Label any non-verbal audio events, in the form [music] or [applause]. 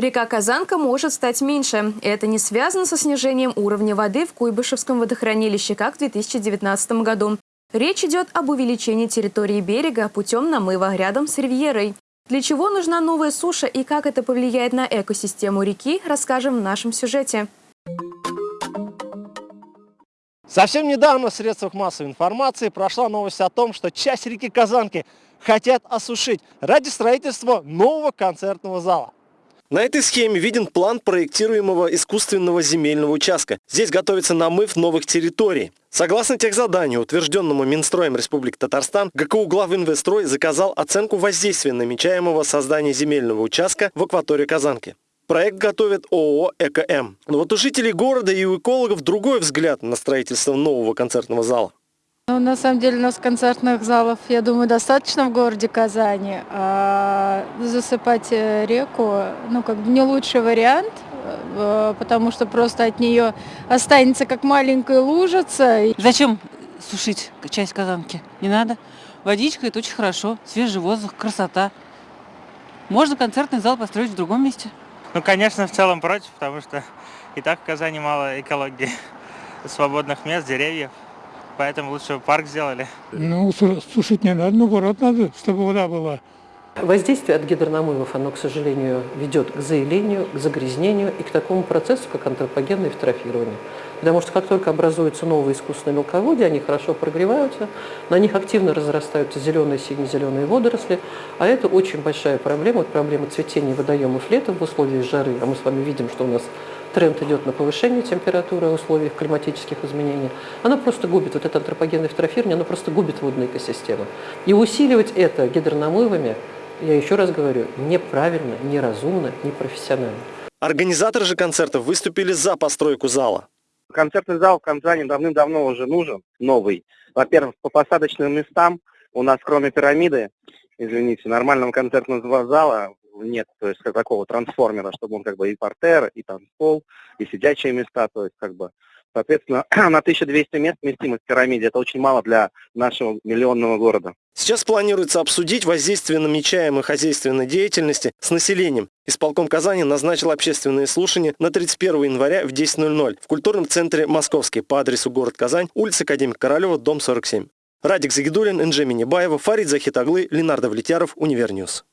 Река Казанка может стать меньше. Это не связано со снижением уровня воды в Куйбышевском водохранилище, как в 2019 году. Речь идет об увеличении территории берега путем намыва рядом с ривьерой. Для чего нужна новая суша и как это повлияет на экосистему реки, расскажем в нашем сюжете. Совсем недавно в средствах массовой информации прошла новость о том, что часть реки Казанки хотят осушить ради строительства нового концертного зала. На этой схеме виден план проектируемого искусственного земельного участка. Здесь готовится намыв новых территорий. Согласно техзаданию, утвержденному Минстроем Республики Татарстан, ГКУ Главинвестрой заказал оценку воздействия намечаемого создания земельного участка в акватории Казанки. Проект готовит ООО «ЭКМ». Но вот у жителей города и у экологов другой взгляд на строительство нового концертного зала. Ну, на самом деле у нас концертных залов, я думаю, достаточно в городе Казани. А засыпать э, реку, ну, как бы не лучший вариант, э, потому что просто от нее останется как маленькая лужица. Зачем сушить часть казанки? Не надо. Водичка – это очень хорошо, свежий воздух, красота. Можно концертный зал построить в другом месте. Ну, конечно, в целом против, потому что и так в Казани мало экологии, свободных мест, деревьев поэтому лучше парк сделали. Ну, сушить не надо, наоборот надо, чтобы вода была. Воздействие от гидронамывов, оно, к сожалению, ведет к заилению, к загрязнению и к такому процессу, как антропогенное эвтрофирование. Потому что как только образуются новые искусственные мелководья, они хорошо прогреваются, на них активно разрастаются зеленые, сине-зеленые водоросли, а это очень большая проблема, вот проблема цветения водоемов летом в условиях жары, а мы с вами видим, что у нас тренд идет на повышение температуры в условиях климатических изменений, она просто губит, вот это антропогенное эвтрофирование, она просто губит водную экосистему. И усиливать это гидронамывами, я еще раз говорю, неправильно, неразумно, непрофессионально. Организаторы же концертов выступили за постройку зала. Концертный зал в Казани давным-давно уже нужен, новый. Во-первых, по посадочным местам у нас кроме пирамиды, извините, нормального концертного зала нет, то есть как такого трансформера, чтобы он как бы и партер, и танцпол, и сидячие места, то есть как бы Соответственно, [clears throat] на 1200 мест вместимость в пирамиде. Это очень мало для нашего миллионного города. Сейчас планируется обсудить воздействие намечаемой хозяйственной деятельности с населением. Исполком Казани назначил общественные слушания на 31 января в 10.00 в культурном центре «Московский» по адресу город Казань, улица Академика Королева, дом 47. Радик Загидулин, Энджи Минибаева, Фарид Захитаглы, Ленар Довлетьяров, Универ News.